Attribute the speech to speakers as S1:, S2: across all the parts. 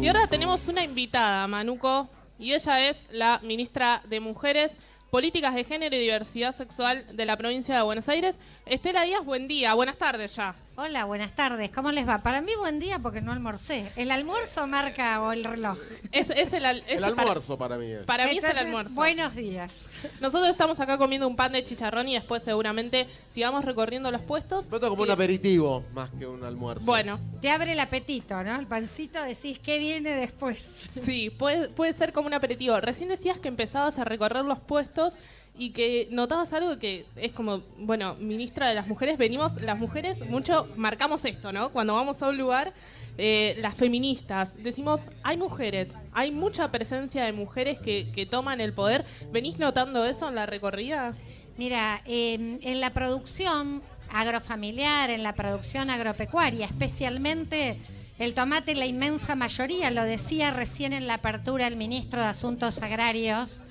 S1: Y ahora tenemos una invitada, Manuco, y ella es la ministra de Mujeres, Políticas de Género y Diversidad Sexual de la provincia de Buenos Aires. Estela Díaz, buen día, buenas tardes ya.
S2: Hola, buenas tardes. ¿Cómo les va? Para mí buen día porque no almorcé. ¿El almuerzo marca o el reloj?
S1: Es, es el, al- es
S3: El almuerzo para mí es.
S1: Para, mí es el almuerzo.
S2: Buenos días.
S1: Nosotros estamos acá comiendo un pan de chicharrón y después seguramente sigamos recorriendo los puestos.
S3: Pero esto como un
S1: que-
S3: aperitivo más que un almuerzo.
S1: Bueno,
S2: Te abre el apetito, ¿no? El pancito decís, ¿qué viene después?
S1: sí, puede, puede ser como un aperitivo. Recién decías que empezabas a recorrer los puestos y que notabas algo que es como, bueno, ministra de las mujeres, venimos, las mujeres, mucho marcamos esto, ¿no? Cuando vamos a un lugar, eh, las feministas, decimos, hay mujeres, hay mucha presencia de mujeres que, que toman el poder. ¿Venís notando eso en la recorrida?
S2: Mira, eh, en la producción agrofamiliar, en la producción agropecuaria, especialmente el tomate, la inmensa mayoría, lo decía recién en la apertura el ministro de Asuntos Agrarios,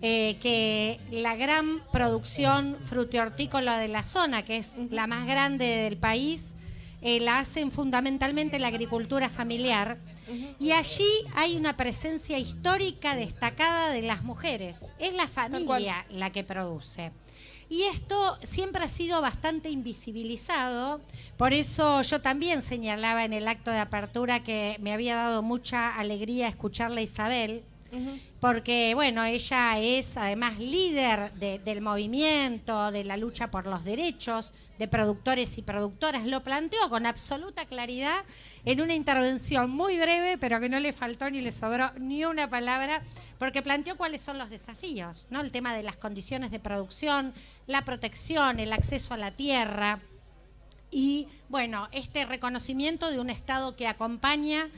S2: eh, que la gran producción frutihortícola de la zona, que es la más grande del país, eh, la hacen fundamentalmente la agricultura familiar. Y allí hay una presencia histórica destacada de las mujeres. Es la familia la que produce. Y esto siempre ha sido bastante invisibilizado, por eso yo también señalaba en el acto de apertura que me había dado mucha alegría escucharla porque bueno, ella es además líder de- del movimiento, de la lucha por los derechos de productores y productoras, lo planteó con absoluta claridad en una intervención muy breve, pero que no le faltó ni le sobró ni una palabra, porque planteó cuáles son los desafíos, ¿no? El tema de las condiciones de producción, la protección, el acceso a la tierra, y bueno, este reconocimiento de un Estado que acompaña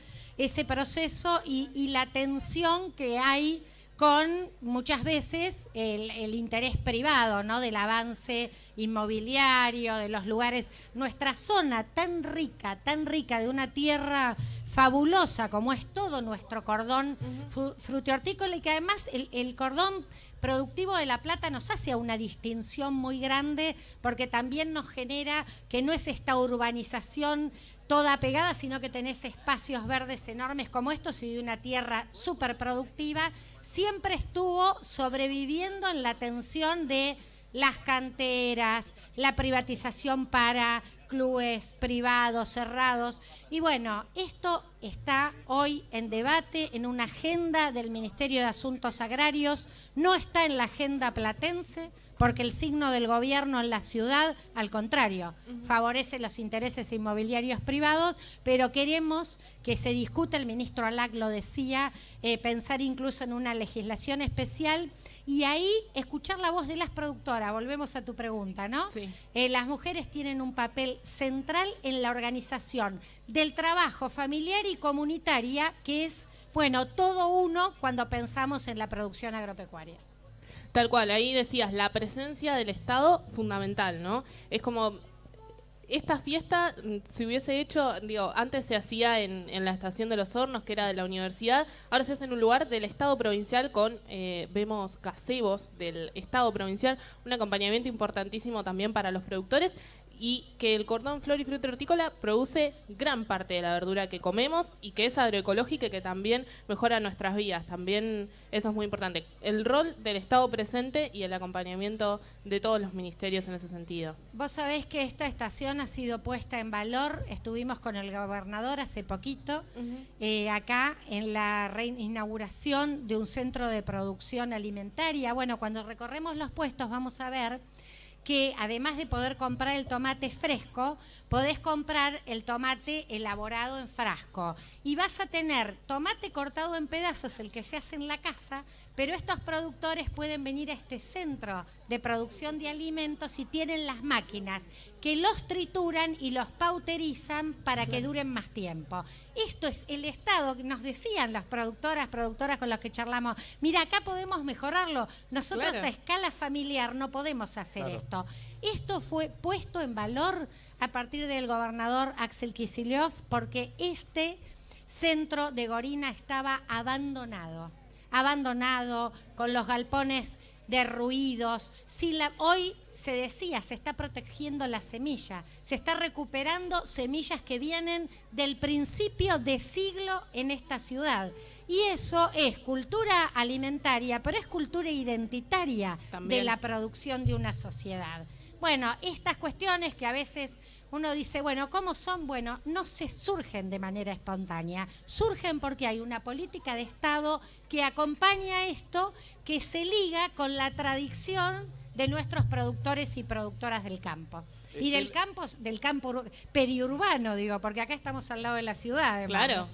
S2: ese proceso y, y la tensión que hay con muchas veces el, el interés privado, ¿no? Del avance inmobiliario, de los lugares. Nuestra zona tan rica, tan rica, de una tierra fabulosa como es todo nuestro cordón frutihortícola y que además el, el cordón productivo de La Plata nos hace una distinción muy grande porque también nos genera que no es esta urbanización toda pegada, sino que tenés espacios verdes enormes como estos y de una tierra súper productiva, siempre estuvo sobreviviendo en la tensión de las canteras, la privatización para clubes privados, cerrados. Y bueno, esto está hoy en debate en una agenda del Ministerio de Asuntos Agrarios, no está en la agenda platense, porque el signo del gobierno en la ciudad, al contrario, favorece los intereses inmobiliarios privados, pero queremos que se discute, el ministro Alac lo decía, eh, pensar incluso en una legislación especial y ahí escuchar la voz de las productoras. Volvemos a tu pregunta, ¿no?
S1: Sí.
S2: Eh, las mujeres tienen un papel central en la organización del trabajo familiar y comunitaria, que es, bueno, todo uno cuando pensamos en la producción agropecuaria.
S1: Tal cual, ahí decías, la presencia del Estado fundamental, ¿no? Es como, esta fiesta mm, se hubiese hecho, digo, antes se hacía en, en la estación de los hornos, que era de la universidad, ahora se hace en un lugar del Estado provincial con, eh, vemos, gazebos del Estado provincial, un acompañamiento importantísimo también para los productores y que el cordón flor y fruta hortícola produce gran parte de la verdura que comemos y que es agroecológica y que también mejora nuestras vidas. También eso es muy importante. El rol del Estado presente y el acompañamiento de todos los ministerios en ese sentido.
S2: Vos sabés que esta estación ha sido puesta en valor. Estuvimos con el gobernador hace poquito, eh, acá en la reinauguración de un centro de producción alimentaria. Bueno, cuando recorremos los puestos vamos a ver que además de poder comprar el tomate fresco, podés comprar el tomate elaborado en frasco. Y vas a tener tomate cortado en pedazos, el que se hace en la casa, pero estos productores pueden venir a este centro de producción de alimentos y tienen las máquinas que los trituran y los pauterizan para que duren más tiempo. Esto es el Estado, que nos decían las productoras, productoras con las que charlamos, mira, acá podemos mejorarlo, nosotros
S1: Claro.
S2: a escala familiar no podemos hacer
S3: Claro.
S2: esto. Esto fue puesto en valor a partir del gobernador Axel Kicillof porque este centro de Gorina estaba abandonado, abandonado con los galpones derruidos. La, hoy se decía, se está protegiendo la semilla, se está recuperando semillas que vienen del principio de siglo en esta ciudad. Y eso es cultura alimentaria, pero es cultura identitaria
S1: También.
S2: de la producción de una sociedad. Bueno, estas cuestiones que a veces uno dice, bueno, ¿cómo son? Bueno, no se surgen de manera espontánea, surgen porque hay una política de Estado que acompaña esto, que se liga con la tradición de nuestros productores y productoras del campo. Y del campo, del campo ur- periurbano, digo, porque acá estamos al lado de la ciudad. además,
S1: Claro.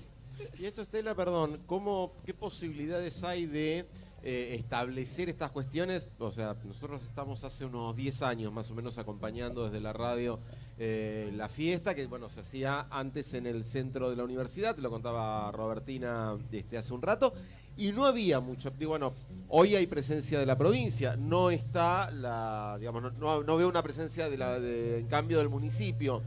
S3: Y esto, Estela, perdón, ¿cómo, ¿qué posibilidades hay de eh, establecer estas cuestiones? O sea, nosotros estamos hace unos 10 años más o menos acompañando desde la radio eh, la fiesta, que bueno, se hacía antes en el centro de la universidad, te lo contaba Robertina este, hace un rato, y no había mucho, digo, bueno, hoy hay presencia de la provincia, no está la, digamos, no, no- veo una presencia de la, en cambio del municipio.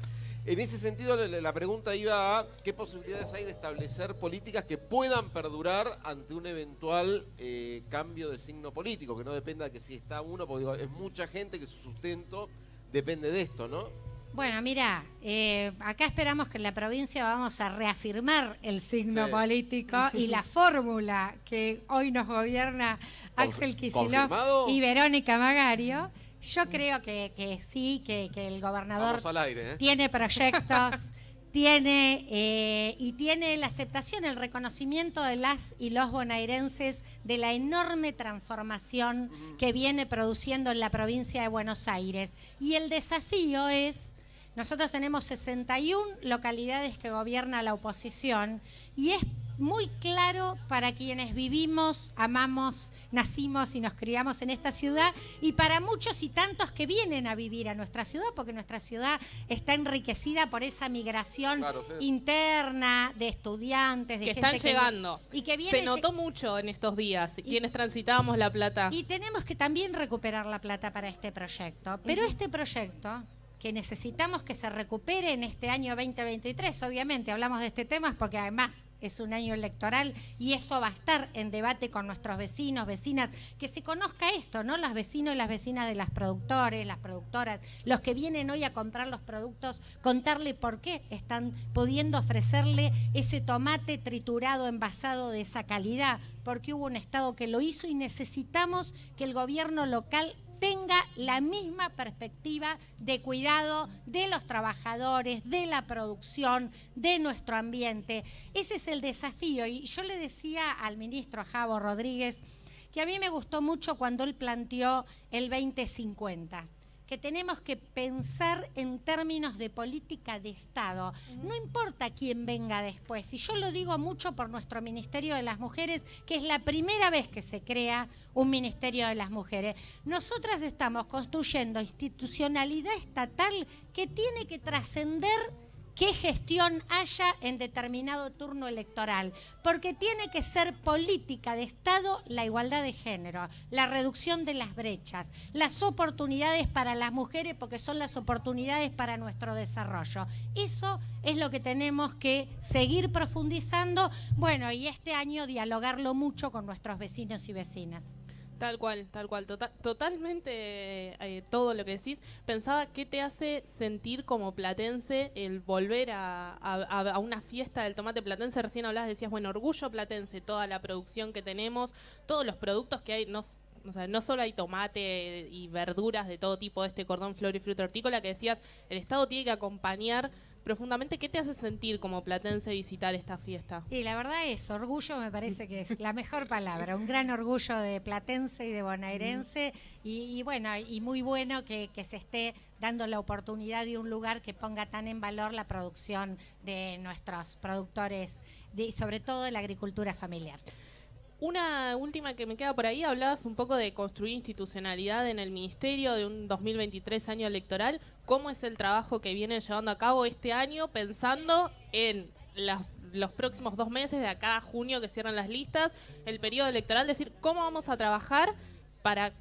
S3: En ese sentido, la, la pregunta iba a qué posibilidades hay de establecer políticas que puedan perdurar ante un eventual eh, cambio de signo político, que no dependa de que si está uno, porque digo, es mucha gente que su sustento depende de esto, ¿no?
S2: Bueno, mira, eh, acá esperamos que en la provincia vamos a reafirmar el signo
S3: Sí.
S2: político y la fórmula que hoy nos gobierna Axel Kicillof y Verónica Magario. Yo creo que, que sí, que, que el gobernador
S4: aire, ¿eh?
S2: tiene proyectos, tiene eh, y tiene la aceptación, el reconocimiento de las y los bonairenses de la enorme transformación que viene produciendo en la provincia de Buenos Aires. Y el desafío es, nosotros tenemos 61 localidades que gobierna la oposición y es muy claro para quienes vivimos, amamos, nacimos y nos criamos en esta ciudad y para muchos y tantos que vienen a vivir a nuestra ciudad, porque nuestra ciudad está enriquecida por esa migración
S3: Claro, sí.
S2: interna de estudiantes, de
S1: Que
S2: gente
S1: están llegando.
S2: y que viene
S1: Se notó mucho en estos días, quienes transitábamos La Plata.
S2: y tenemos que también recuperar la plata para este proyecto. Pero este proyecto, que necesitamos que se recupere en este año 2023, obviamente hablamos de este tema porque además es un año electoral y eso va a estar en debate con nuestros vecinos, vecinas, que se conozca esto, ¿no? Los vecinos y las vecinas de las productores, las productoras, los que vienen hoy a comprar los productos, contarle por qué están pudiendo ofrecerle ese tomate triturado, envasado de esa calidad, porque hubo un Estado que lo hizo y necesitamos que el gobierno local tenga la misma perspectiva de cuidado de los trabajadores, de la producción, de nuestro ambiente. Ese es el desafío. Y yo le decía al ministro Javo Rodríguez que a mí me gustó mucho cuando él planteó el 2050 que tenemos que pensar en términos de política de Estado. No importa quién venga después, y yo lo digo mucho por nuestro Ministerio de las Mujeres, que es la primera vez que se crea un Ministerio de las Mujeres. Nosotras estamos construyendo institucionalidad estatal que tiene que trascender qué gestión haya en determinado turno electoral, porque tiene que ser política de Estado la igualdad de género, la reducción de las brechas, las oportunidades para las mujeres, porque son las oportunidades para nuestro desarrollo. Eso es lo que tenemos que seguir profundizando, bueno, y este año dialogarlo mucho con nuestros vecinos y vecinas.
S1: Tal cual, tal cual. Tota- totalmente eh, todo lo que decís. Pensaba qué te hace sentir como platense el volver a, una fiesta del tomate platense. Recién hablabas, decías, bueno, orgullo platense, toda la producción que tenemos, todos los productos que hay. No, o sea, no solo hay tomate y verduras de todo tipo de este cordón flor y fruta hortícola que decías, el Estado tiene que acompañar profundamente. ¿Qué te hace sentir como platense visitar esta fiesta?
S2: Y la verdad es, orgullo me parece que es la mejor palabra, un gran orgullo de platense y de bonaerense y, y bueno, y muy bueno que, se esté dando la oportunidad de un lugar que ponga tan en valor la producción de nuestros productores, de, sobre todo de la agricultura familiar.
S1: Una última que me queda por ahí, hablabas un poco de construir institucionalidad en el ministerio de un 2023 año electoral. ¿Cómo es el trabajo que vienen llevando a cabo este año pensando en las- los próximos dos meses, de acá a junio que cierran las listas, el periodo electoral? decir, ¿cómo vamos a trabajar para,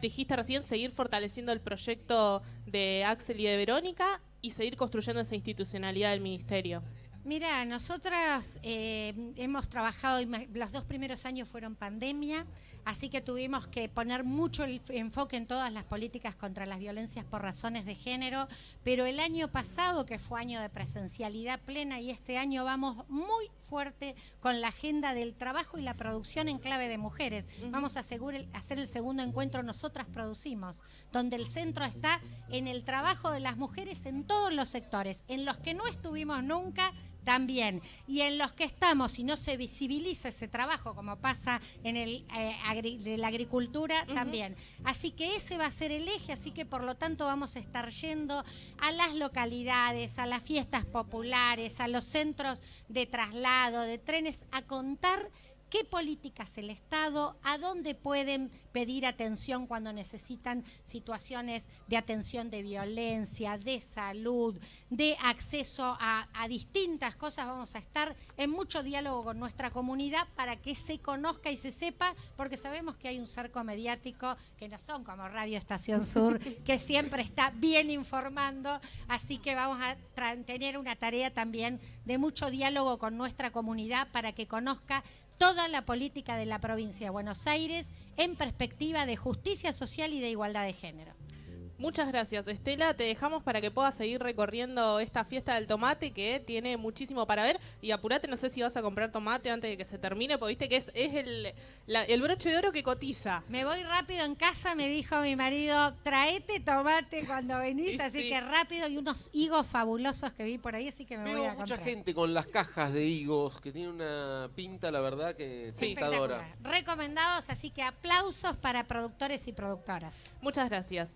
S1: dijiste recién, seguir fortaleciendo el proyecto de Axel y de Verónica y seguir construyendo esa institucionalidad del ministerio?
S2: Mira, nosotras eh, hemos trabajado, los dos primeros años fueron pandemia, Así que tuvimos que poner mucho el enfoque en todas las políticas contra las violencias por razones de género, pero el año pasado, que fue año de presencialidad plena, y este año vamos muy fuerte con la agenda del trabajo y la producción en clave de mujeres. Vamos a hacer el segundo encuentro Nosotras Producimos, donde el centro está en el trabajo de las mujeres en todos los sectores, en los que no estuvimos nunca también. Y en los que estamos, si no se visibiliza ese trabajo, como pasa en el eh, agri- de la agricultura, también. Así que ese va a ser el eje, así que por lo tanto vamos a estar yendo a las localidades, a las fiestas populares, a los centros de traslado, de trenes, a contar qué políticas el Estado, a dónde pueden pedir atención cuando necesitan situaciones de atención de violencia, de salud, de acceso a, a distintas cosas. Vamos a estar en mucho diálogo con nuestra comunidad para que se conozca y se sepa, porque sabemos que hay un cerco mediático que no son como Radio Estación Sur, que siempre está bien informando, así que vamos a tener una tarea también de mucho diálogo con nuestra comunidad para que conozca toda la política de la provincia de Buenos Aires en perspectiva de justicia social y de igualdad de género.
S1: Muchas gracias, Estela. Te dejamos para que puedas seguir recorriendo esta fiesta del tomate que tiene muchísimo para ver. Y apurate, no sé si vas a comprar tomate antes de que se termine, porque viste que es, es el, la- el broche de oro que cotiza.
S2: Me voy rápido en casa, me dijo mi marido, traete tomate cuando venís,
S1: Sí,
S2: así
S1: sí.
S2: que rápido y unos higos fabulosos que vi por ahí, así que me voy
S3: Veo
S2: a
S3: mucha
S2: comprar.
S3: gente con las cajas de higos que tiene una pinta, la verdad, que
S1: Sí.
S3: tentadora.
S2: Espectacular. Recomendados, así que aplausos para productores y productoras.
S1: Muchas gracias.